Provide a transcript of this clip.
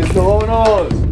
¡Listo, vámonos!